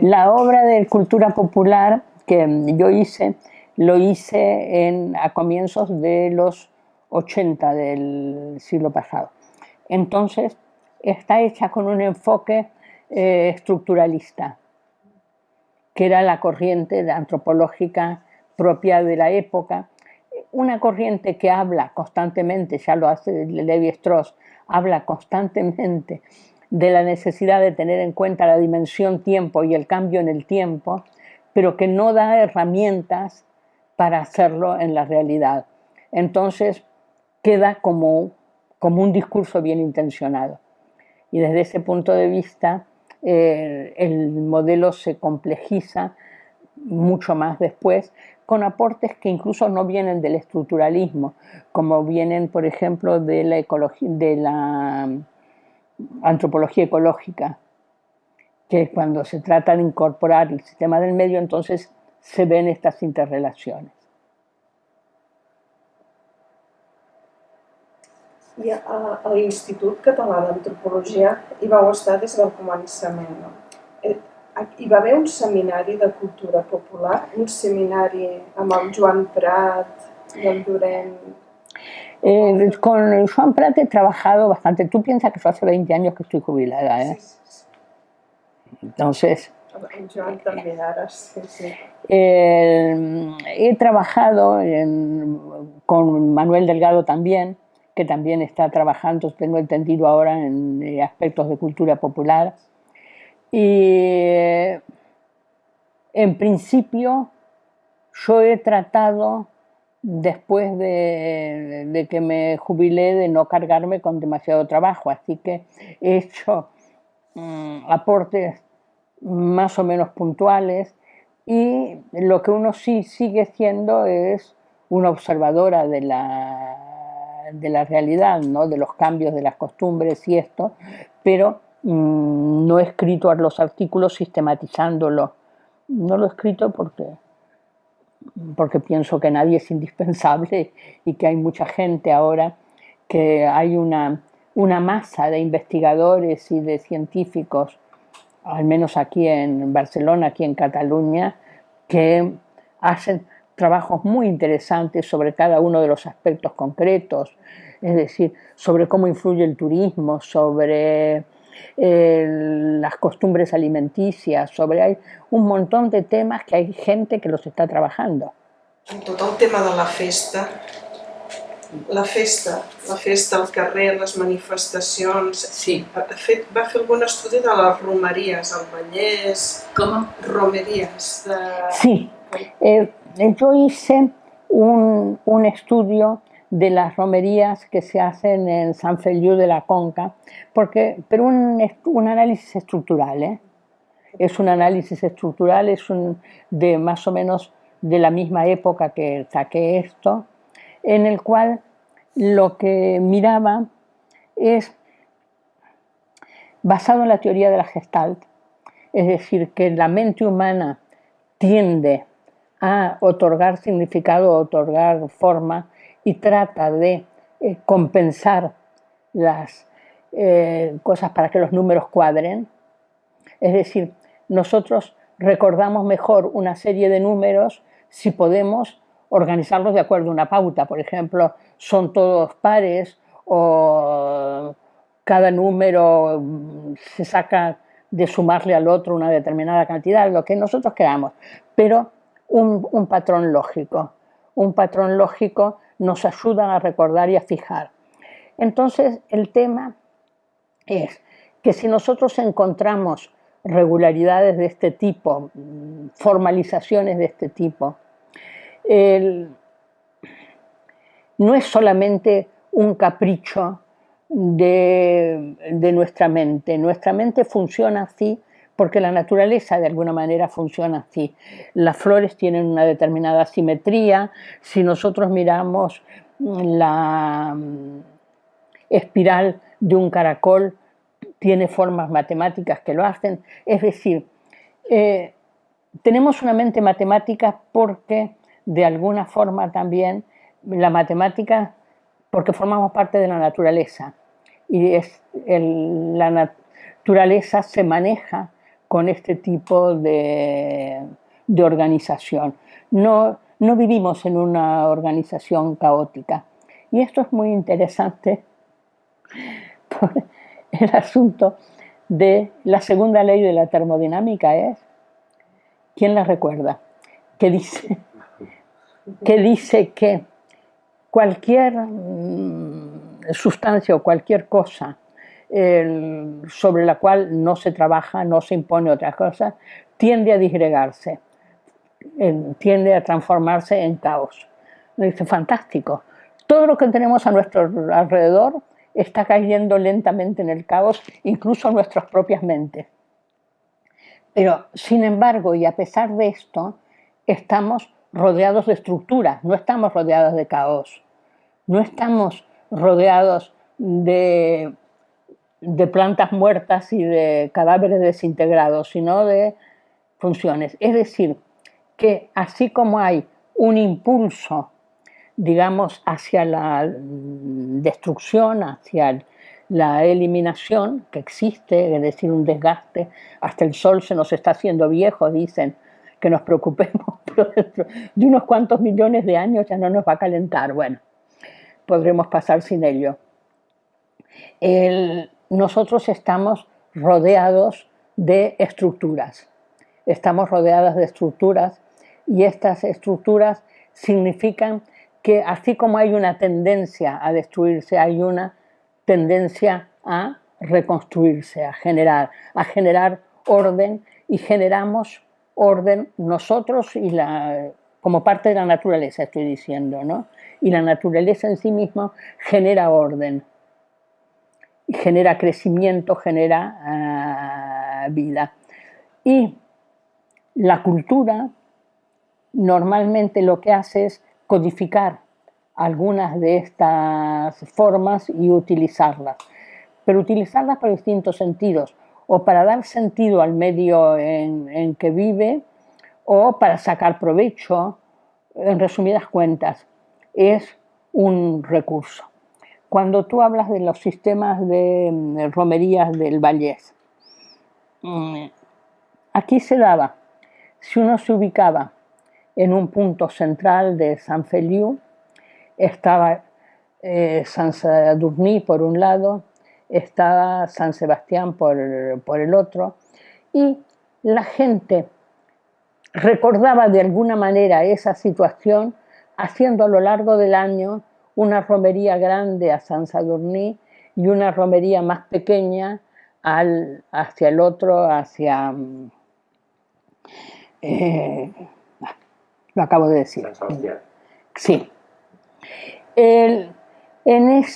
la obra de Cultura Popular que yo hice, lo hice en, a comienzos de los 80 del siglo pasado. Entonces, está hecha con un enfoque eh, estructuralista, que era la corriente antropológica propia de la época una corriente que habla constantemente, ya lo hace Levi Strauss, habla constantemente de la necesidad de tener en cuenta la dimensión tiempo y el cambio en el tiempo, pero que no da herramientas para hacerlo en la realidad. Entonces queda como, como un discurso bien intencionado. Y desde ese punto de vista, eh, el modelo se complejiza mucho más después, con aportes que incluso no vienen del estructuralismo, como vienen, por ejemplo, de la, de la mm, antropología ecológica, que cuando se trata de incorporar el sistema del medio, entonces se ven estas interrelaciones. I a, a l'Institut Català d'Antropologia hi vau estar des del començament. Eh, hi va haver un seminari de cultura popular, un seminari amb el Joan Prat i el Llorenç. Eh, con Joan Prat he trabajado bastante. Tú piensas que yo hace 20 años que estoy jubilada, ¿eh? Sí, sí, sí. Entonces... Joan también, ahora sí, sí. Eh, he trabajado en, con Manuel Delgado también, que también está trabajando, tengo entendido ahora, en aspectos de cultura popular. Y en principio yo he tratado, después de, que me jubilé, de no cargarme con demasiado trabajo, así que he hecho mm, aportes más o menos puntuales. Y lo que uno sí sigue siendo es una observadora de la, de la realidad, ¿no? de los cambios de las costumbres y esto, pero Mm, no he escrito los artículos sistematizándolo. No lo he escrito porque, porque pienso que nadie es indispensable y que hay mucha gente ahora, que hay una, una masa de investigadores y de científicos, al menos aquí en Barcelona, aquí en Cataluña, que hacen trabajos muy interesantes sobre cada uno de los aspectos concretos, es decir, sobre cómo influye el turismo, sobre eh, las costumbres alimenticias, sobre hay un montón de temas que hay gente que los está trabajando. En tot el tema de la festa, la festa, la festa al carrer, les manifestacions... Sí. Ha fet, va fer algun estudi de les romeries al Vallès... Com? Romerías. De... Sí. Eh, yo hice un, un estudio de las romerías que se hacen en San Feliu de la Conca, porque, pero un, un análisis estructural, ¿eh? es un análisis estructural, es un, de más o menos de la misma época que saqué esto, en el cual lo que miraba es basado en la teoría de la Gestalt, es decir, que la mente humana tiende a otorgar significado, a otorgar forma y trata de eh, compensar las eh, cosas para que los números cuadren. Es decir, nosotros recordamos mejor una serie de números si podemos organizarlos de acuerdo a una pauta. Por ejemplo, son todos pares o cada número mm, se saca de sumarle al otro una determinada cantidad, lo que nosotros queramos, pero un, un patrón lógico. Un patrón lógico nos ayudan a recordar y a fijar. Entonces, el tema es que si nosotros encontramos regularidades de este tipo, formalizaciones de este tipo, no es solamente un capricho de, nuestra mente. Nuestra mente funciona así porque la naturaleza de alguna manera funciona así. Las flores tienen una determinada simetría. Si nosotros miramos la mm, espiral de un caracol, tiene formas matemáticas que lo hacen. Es decir, eh, tenemos una mente matemática porque de alguna forma también la matemática, porque formamos parte de la naturaleza y la naturaleza se maneja con este tipo de, organización. No, no vivimos en una organización caótica. Y esto es muy interesante por el asunto de la segunda ley de la termodinámica es, ¿quién la recuerda? Que dice que, dice que cualquier mm, sustancia o cualquier cosa sobre la cual no se trabaja, no se impone otra cosa, tiende a disgregarse, tiende a transformarse en caos. Dice, fantástico. Todo lo que tenemos a nuestro alrededor está cayendo lentamente en el caos, incluso nuestras propias mentes. Pero, sin embargo, y a pesar de esto, estamos rodeados de estructuras, no estamos rodeados de caos, no estamos rodeados de de plantas muertas y de cadáveres desintegrados, sino de funciones. Es decir, que así como hay un impulso, digamos, hacia la destrucción, hacia la eliminación que existe, es decir, un desgaste, hasta el sol se nos está haciendo viejo, dicen que nos preocupemos, pero dentro de unos cuantos millones de años ya no nos va a calentar. Bueno, podremos pasar sin ello. El, nosotros estamos rodeados de estructuras. Estamos rodeados de estructuras y estas estructuras significan que así como hay una tendencia a destruirse, hay una tendencia a reconstruirse, a generar, a generar orden y generamos orden nosotros y la, como parte de la naturaleza, estoy diciendo, ¿no? Y la naturaleza en sí misma genera orden genera crecimiento, genera ah, vida. Y la cultura normalmente lo que hace es codificar algunas de estas formas y utilizarlas, pero utilizarlas para distintos sentidos, o para dar sentido al medio en, en que vive, o para sacar provecho, en resumidas cuentas, es un recurso cuando tú hablas de los sistemas de mm, romerías del Vallés, mm, aquí se daba, si uno se ubicaba en un punto central de San Feliu, estaba eh, San Sadurní por un lado, estaba San Sebastián por, por el otro, y la gente recordaba de alguna manera esa situación haciendo a lo largo del año una romería grande a San Sadurní y una romería más pequeña al, hacia el otro, hacia... Mm, eh, lo acabo de decir. Sí. en esas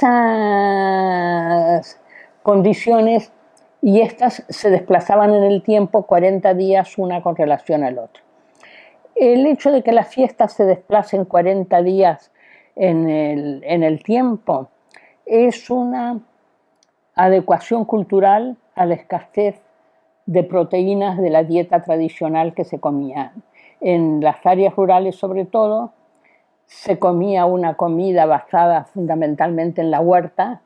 condiciones, y estas se desplazaban en el tiempo 40 días una con relación al otro. El hecho de que las fiestas se desplacen 40 días en el, tiempo. Es una adecuación cultural a la escasez de proteínas de la dieta tradicional que se comía. En las áreas rurales sobre todo se comía una comida basada fundamentalmente en la huerta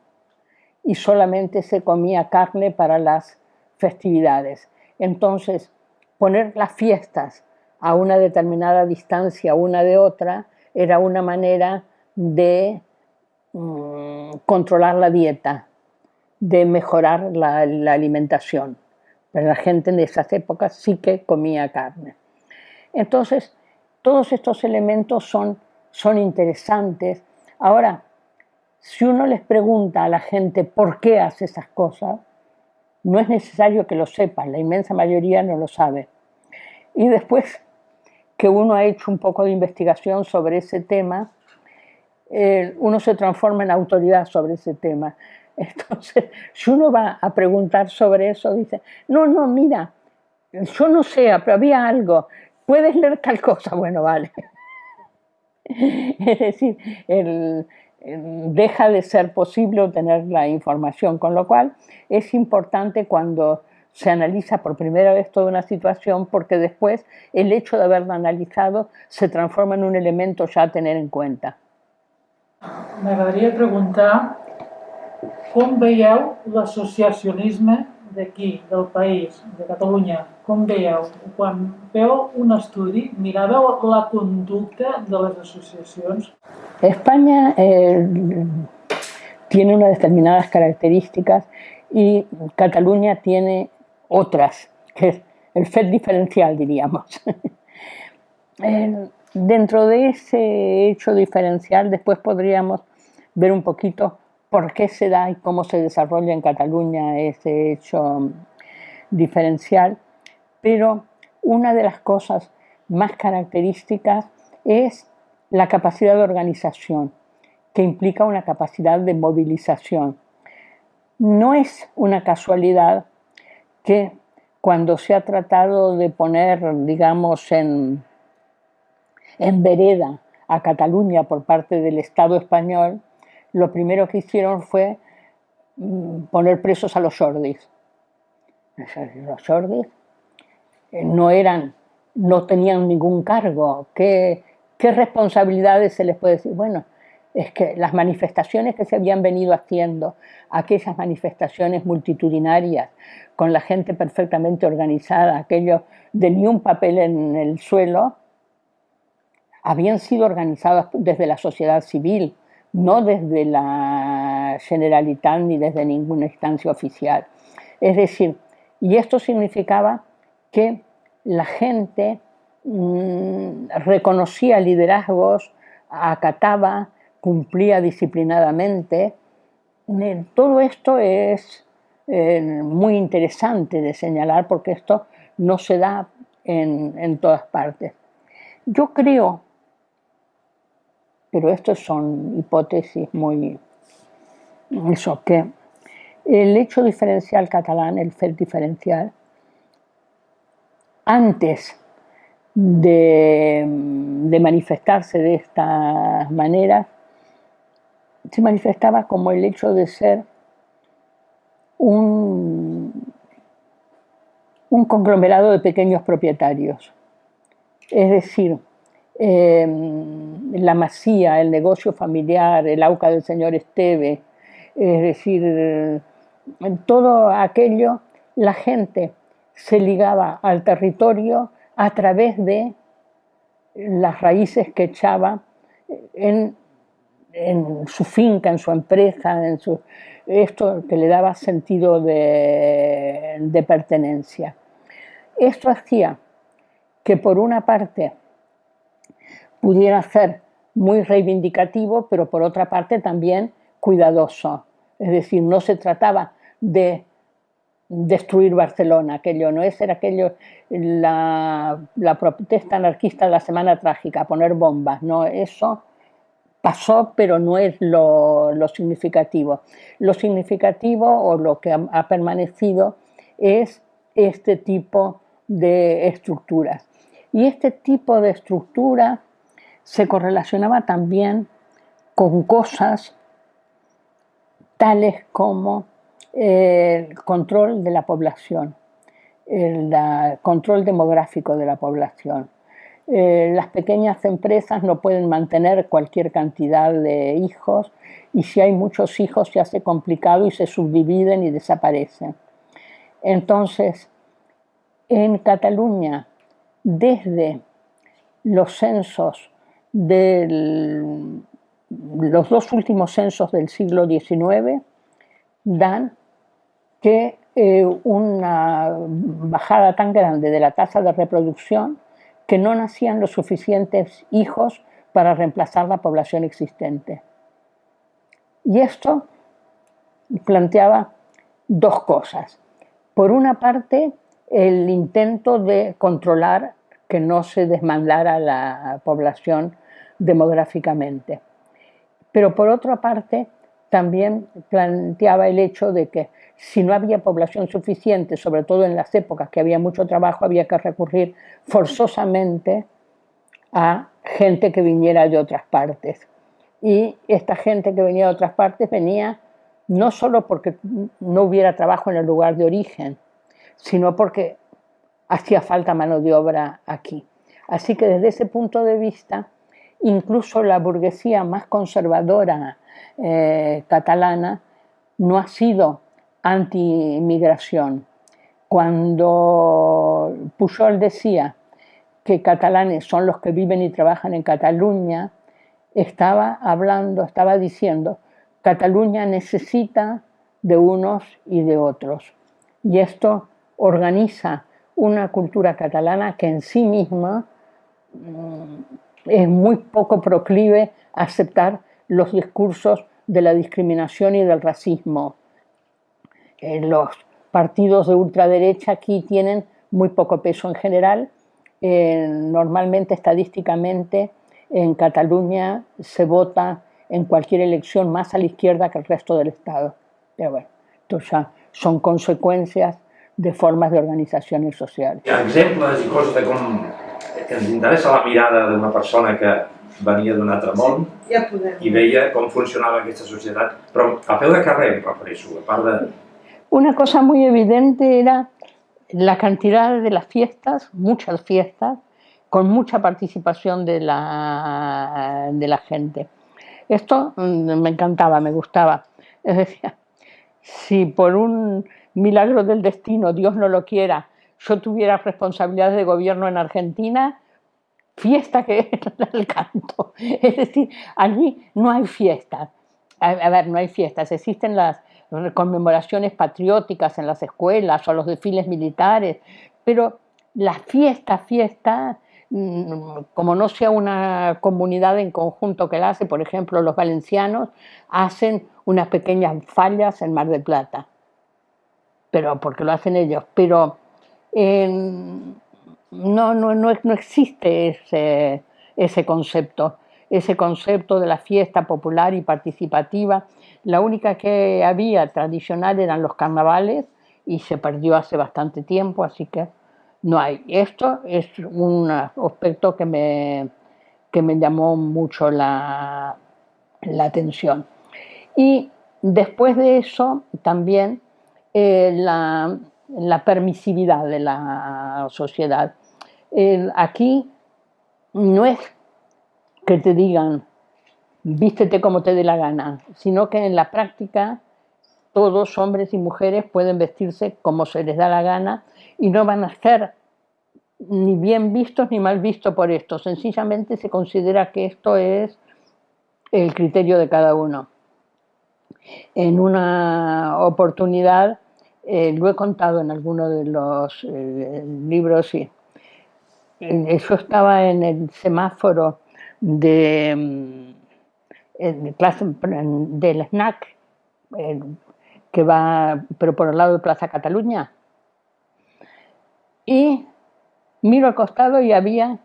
y solamente se comía carne para las festividades. Entonces, poner las fiestas a una determinada distancia una de otra era una manera de mm, controlar la dieta, de mejorar la, alimentación. Pero la gente en esas épocas sí que comía carne. Entonces, todos estos elementos son, son interesantes. Ahora, si uno les pregunta a la gente por qué hace esas cosas, no es necesario que lo sepan, la inmensa mayoría no lo sabe. Y después, que uno ha hecho un poco de investigación sobre ese tema, eh, uno se transforma en autoridad sobre ese tema. Entonces, si uno va a preguntar sobre eso, dice, no, no, mira, yo no sé, pero había algo, puedes leer tal cosa, bueno, vale. Es decir, deja de ser posible obtener la información, con lo cual es importante cuando se analiza por primera vez toda una situación porque después el hecho de haberla analizado se transforma en un elemento ya a tener en cuenta. M'agradaria preguntar com veieu l'associacionisme d'aquí, del país, de Catalunya? Com veieu? Quan feu un estudi, miràveu la conducta de les associacions? España eh, tiene unas determinadas características y Cataluña tiene otras, que es el FED diferencial, diríamos. Dentro de ese hecho diferencial, después podríamos ver un poquito por qué se da y cómo se desarrolla en Cataluña ese hecho diferencial, pero una de las cosas más características es la capacidad de organización, que implica una capacidad de movilización. No es una casualidad que cuando se ha tratado de poner, digamos, en, en vereda a Cataluña por parte del Estado español, lo primero que hicieron fue mm, poner presos a los Jordis. Los Jordis eh, no eran, no tenían ningún cargo. ¿Qué, ¿Qué responsabilidades se les puede decir? Bueno, es que las manifestaciones que se habían venido haciendo, aquellas manifestaciones multitudinarias, con la gente perfectamente organizada, aquello de ni un papel en el suelo, habían sido organizadas desde la sociedad civil, no desde la Generalitat ni desde ninguna instancia oficial. Es decir, y esto significaba que la gente mmm, reconocía liderazgos, acataba, cumplía disciplinadamente. Todo esto es eh, muy interesante de señalar porque esto no se da en todas partes. Yo creo pero estas son hipótesis muy... Eso, que el hecho diferencial catalán, el FED diferencial, antes de, manifestarse de esta manera, se manifestaba como el hecho de ser un conglomerado de pequeños propietarios. Es decir, Em, la masía, el negocio familiar, el auca del señor Esteve, es decir, en todo aquello la gente se ligaba al territorio a través de las raíces que echaba en, su finca, en su empresa, en su, esto que le daba sentido de, de pertenencia. Esto hacía que por una parte pudiera ser muy reivindicativo, pero por otra parte también cuidadoso. Es decir, no se trataba de destruir Barcelona, aquello no es, era aquello, la, protesta anarquista de la Semana Trágica, poner bombas, no, eso pasó, pero no es lo, lo significativo. Lo significativo o lo que ha, ha permanecido es este tipo de estructuras. Y este tipo de estructura se correlacionaba también con cosas tales como el control de la población, el control demográfico de la población. Eh, las pequeñas empresas no pueden mantener cualquier cantidad de hijos y si hay muchos hijos se hace complicado y se subdividen y desaparecen. Entonces, en Cataluña, desde los censos de los dos últimos censos del siglo XIX dan que eh, una bajada tan grande de la tasa de reproducción que no nacían los suficientes hijos para reemplazar la población existente. Y esto planteaba dos cosas. Por una parte, el intento de controlar que no se desmandara la población demográficamente. Pero por otra parte, también planteaba el hecho de que si no había población suficiente, sobre todo en las épocas que había mucho trabajo, había que recurrir forzosamente a gente que viniera de otras partes. Y esta gente que venía de otras partes venía no solo porque no hubiera trabajo en el lugar de origen, sino porque hacía falta mano de obra aquí. Así que desde ese punto de vista, incluso la burguesía más conservadora eh, catalana no ha sido anti-inmigración. Cuando Pujol decía que catalanes son los que viven y trabajan en Cataluña, estaba hablando, estaba diciendo, Cataluña necesita de unos y de otros. Y esto organiza una cultura catalana que en sí misma mm, es muy poco proclive a aceptar los discursos de la discriminación y del racismo. Eh, los partidos de ultraderecha aquí tienen muy poco peso en general. Eh, normalmente, estadísticamente, en Cataluña se vota en cualquier elección más a la izquierda que el resto del Estado. Pero bueno, esto ya son consecuencias de formas de organizaciones sociales. Hi ha exemples i coses de com ens interessa la mirada d'una persona que venia d'un altre món Sí, ja podem. i veia com funcionava aquesta societat, però a peu de carrer em refereixo, a part de... Una cosa muy evidente era la cantidad de las fiestas, muchas fiestas, con mucha participación de la, de la gente. Esto mm, me encantaba, me gustaba. Es decir, si por un milagro del destino, Dios no lo quiera, yo tuviera responsabilidades de gobierno en Argentina, fiesta que era el canto. Es decir, allí no hay fiestas. A, a ver, no hay fiestas, existen las conmemoraciones patrióticas en las escuelas o los desfiles militares, pero la fiesta, fiesta, mm, como no sea una comunidad en conjunto que la hace, por ejemplo, los valencianos hacen unas pequeñas fallas en Mar del Plata, pero porque lo hacen ellos, pero eh, no, no, no, no existe ese, ese concepto, ese concepto de la fiesta popular y participativa. La única que había tradicional eran los carnavales y se perdió hace bastante tiempo, así que no hay. Esto es un aspecto que me, que me llamó mucho la, la atención. Y después de eso también eh, la, permisividad de la sociedad. Aquí no es que te digan vístete como te dé la gana, sino que en la práctica todos, hombres y mujeres, pueden vestirse como se les da la gana y no van a ser ni bien vistos ni mal vistos por esto. Sencillamente se considera que esto es el criterio de cada uno. En una oportunidad, eh, lo he contado en alguno de los eh, libros, y eso estaba en el semáforo de, mm, del snack, que va, pero por el lado de Plaza Cataluña. Y miro al costado y había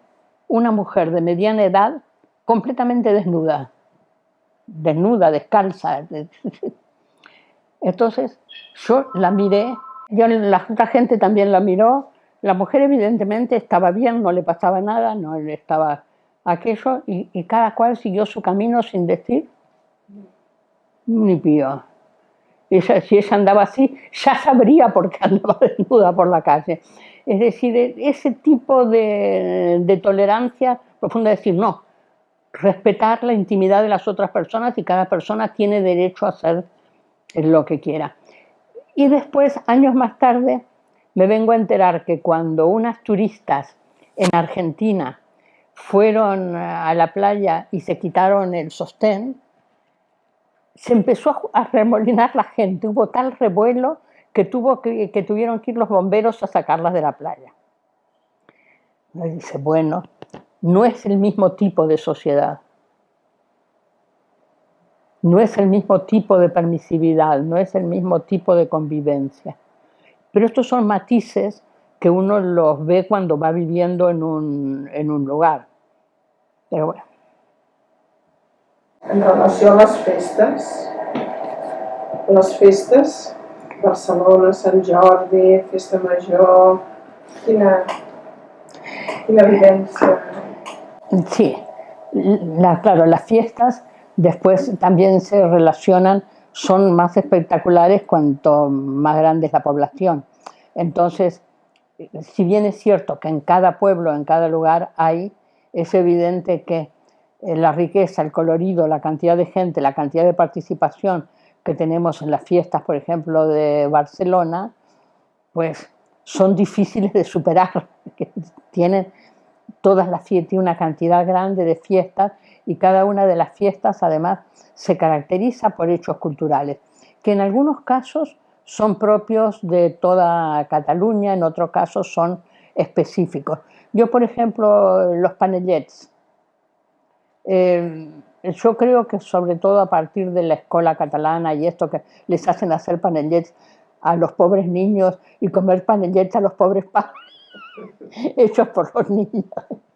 una mujer de mediana edad completamente desnuda, desnuda, descalza. Entonces yo la miré, yo, la gente también la miró, la mujer evidentemente estaba bien, no le pasaba nada, no le estaba aquello, y, cada cual siguió su camino sin decir ni pío. Si ella andaba así, ya sabría por qué andaba desnuda por la calle. Es decir, e, ese tipo de, de tolerancia profunda, decir, no, respetar la intimidad de las otras personas y cada persona tiene derecho a hacer lo que quiera. Y después, años más tarde, me vengo a enterar que cuando unas turistas en Argentina fueron a la playa y se quitaron el sostén, se empezó a remolinar la gente, hubo tal revuelo que, tuvo que, tuvieron que ir los bomberos a sacarlas de la playa. Me dice, bueno, no es el mismo tipo de sociedad, no es el mismo tipo de permisividad, no es el mismo tipo de convivencia. Pero estos son matices que uno los ve cuando va viviendo en un, en un lugar. Pero bueno. En relació a les festes, les festes, Barcelona, Sant Jordi, Festa Major? Sí, la, claro, las fiestas después también se relacionan, son más espectaculares cuanto más grande es la población. Entonces, si bien es cierto que en cada pueblo, en cada lugar hay, es evidente que eh, la riqueza, el colorido, la cantidad de gente, la cantidad de participación que tenemos en las fiestas, por ejemplo, de Barcelona, pues son difíciles de superar, que tienen todas las fiestas, una cantidad grande de fiestas y cada una de las fiestas además se caracteriza por hechos culturales, que en algunos casos son propios de toda Cataluña, en otros casos son específicos. Yo, por ejemplo, los panellets. Eh, yo creo que sobre todo a partir de la escuela catalana y esto que les hacen hacer panellets a los pobres niños y comer panellets a los pobres padres, hechos por los niños.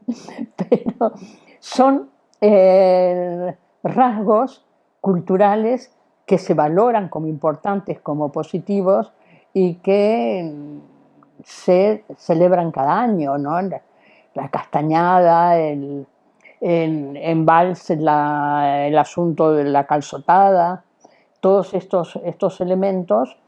Pero son eh, rasgos culturales que se valoran como importantes, como positivos y que se celebran cada año, ¿no? La castañada, el, en, en el asunto de la calzotada, todos estos elementos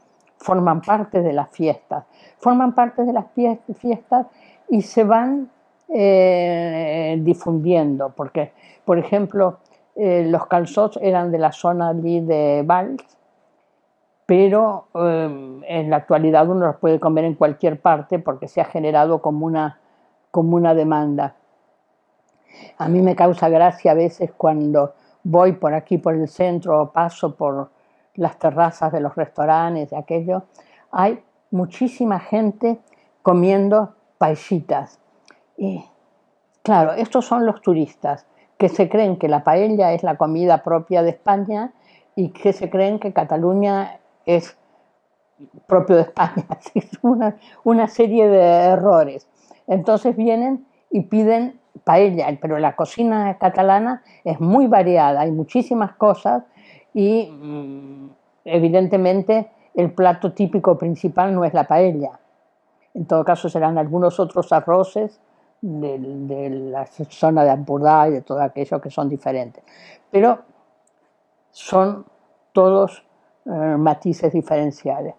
forman parte de las fiestas, forman parte de las fiestas y se van eh, difundiendo, porque, por ejemplo, eh, los calzots eran de la zona allí de Valls, pero eh, en la actualidad uno los puede comer en cualquier parte porque se ha generado como una, como una demanda. A mí me causa gracia a veces cuando voy por aquí, por el centro, o paso por las terrazas de los restaurantes, aquello, hay muchísima gente comiendo paisitas. Y claro, estos son los turistas que se creen que la paella es la comida propia de España y que se creen que Cataluña es propio de España. Es una, una serie de errores. Entonces vienen y piden paella, pero la cocina catalana es muy variada, hay muchísimas cosas y mm, evidentemente el plato típico principal no es la paella. En todo caso serán algunos otros arroces de, la zona de Ampurdá y de todo aquello que son diferentes. Pero son todos eh, matices diferenciales.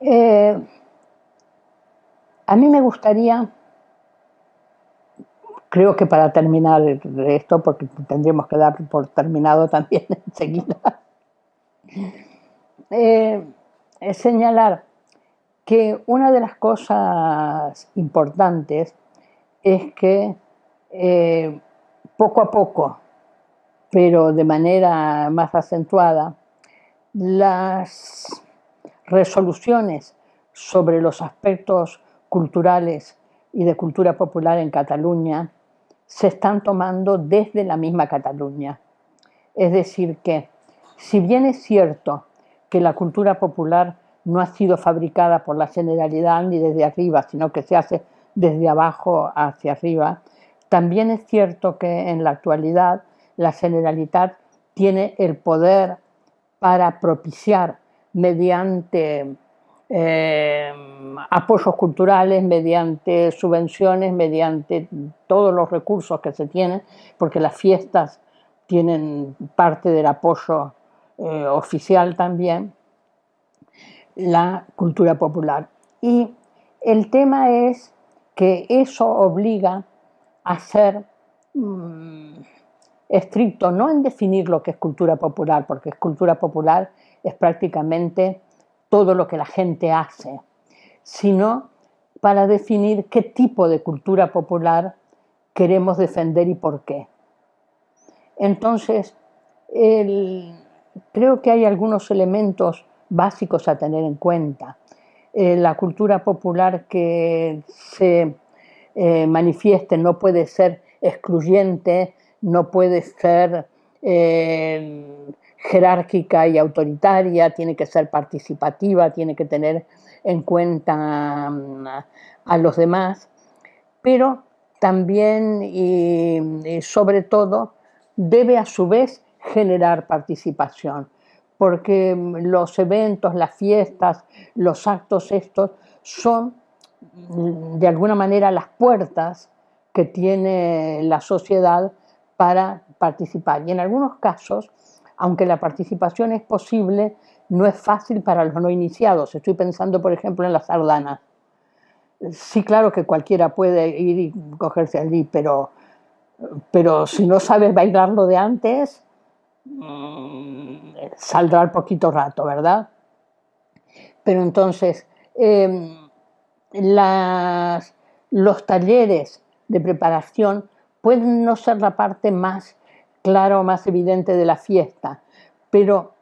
Eh, a mí me gustaría, creo que para terminar esto, porque tendríamos que dar por terminado también enseguida, eh, señalar que una de las cosas importantes es que eh, poco a poco, pero de manera más acentuada, las resoluciones sobre los aspectos culturales y de cultura popular en Cataluña se están tomando desde la misma Cataluña. Es decir, que si bien es cierto que la cultura popular no ha sido fabricada por la generalidad ni desde arriba, sino que se hace desde abajo hacia arriba. También es cierto que en la actualidad la generalidad tiene el poder para propiciar mediante eh, apoyos culturales, mediante subvenciones, mediante todos los recursos que se tienen, porque las fiestas tienen parte del apoyo eh, oficial también, la cultura popular. Y el tema es que eso obliga a ser mm, estricto, no en definir lo que es cultura popular, porque cultura popular es prácticamente todo lo que la gente hace, sino para definir qué tipo de cultura popular queremos defender y por qué. Entonces, creo que hay algunos elementos básicos a tener en cuenta. Eh, la cultura popular que se eh, manifieste no puede ser excluyente, no puede ser eh, jerárquica y autoritaria, tiene que ser participativa, tiene que tener en cuenta mm, a los demás, pero también y, sobre todo debe a su vez generar participación, porque los eventos, las fiestas, los actos estos son mm, de alguna manera las puertas que tiene la sociedad para participar. Y en algunos casos, aunque la participación es posible, no es fácil para los no iniciados. Estoy pensando, por ejemplo, en las sardanas. Sí, claro que cualquiera puede ir y cogerse allí, pero, pero si no sabes bailarlo de antes, mm, saldrá al poquito rato, ¿verdad? Pero entonces, em, los talleres de preparación pueden no ser la parte más clara o más evidente de la fiesta, pero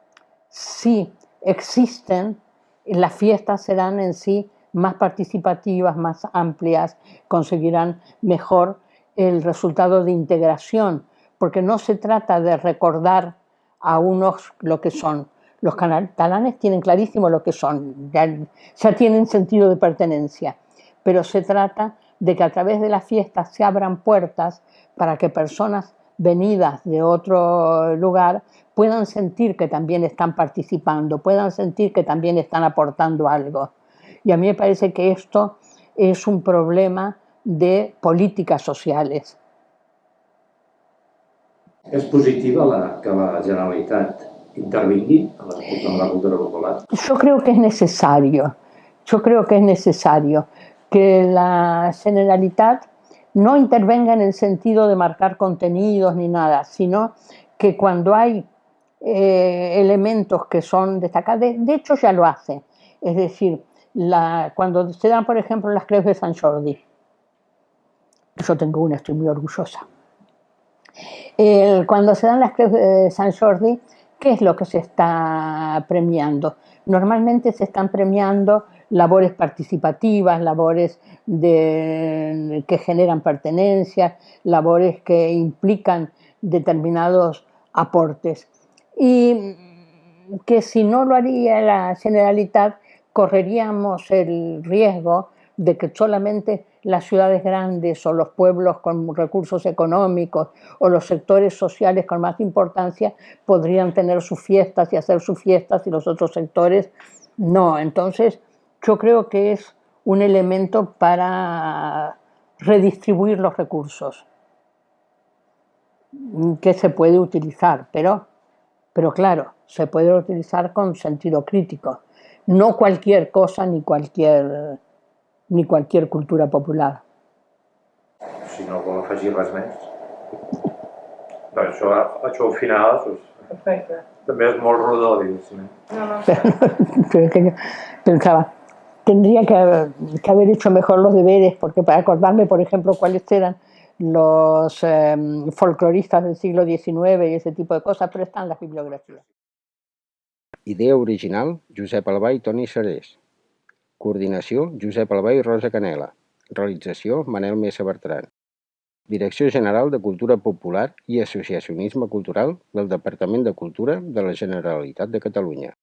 sí existen, las fiestas serán en sí más participativas, más amplias, conseguirán mejor el resultado de integración, porque no se trata de recordar a unos lo que son. Los catalanes tienen clarísimo lo que son, ya tienen sentido de pertenencia, pero se trata de que a través de las fiestas se abran puertas para que personas venidas de otro lugar puedan sentir que también están participando, puedan sentir que también están aportando algo. Y a mí me parece que esto es un problema de políticas sociales. ¿Es positiva la, que la Generalitat intervingui en la, cultura popular? Yo creo que es necesario, yo creo que es necesario que la Generalitat no intervenga en el sentido de marcar contenidos ni nada, sino que cuando hay eh, elementos que son destacados, de, hecho ya lo hace, es decir, cuando se dan, por ejemplo, las crees de San Jordi, yo tengo una, estoy muy orgullosa. cuando se dan las crees de San Jordi, ¿qué es lo que se está premiando? Normalmente se están premiando labores participativas, labores que generan pertenencia, labores que implican determinados aportes. Y que si no lo haría la Generalitat, correríamos el riesgo de que solamente las ciudades grandes o los pueblos con recursos económicos o los sectores sociales con más importancia podrían tener sus fiestas y hacer sus fiestas y los otros sectores no. Entonces, yo creo que es un elemento para redistribuir los recursos que se puede utilizar, pero, pero claro, se puede utilizar con sentido crítico. No cualquier cosa ni cualquier, ni cualquier cultura popular. Si no vol afegir res més. Bé, això, això al final doncs, Perfecte. també és molt rodó, diguéssim. No, no. Pensaba, tendría que, haber hecho mejor los deberes, porque para acordarme, por ejemplo, cuáles eran los em, folcloristas del siglo XIX y ese tipo de cosas, pero están las bibliografías. Idea original, Josep Albà i Toni Serés. Coordinació, Josep Albà i Rosa Canela. Realització, Manel Mesa Bertran. Direcció General de Cultura Popular i Associacionisme Cultural del Departament de Cultura de la Generalitat de Catalunya.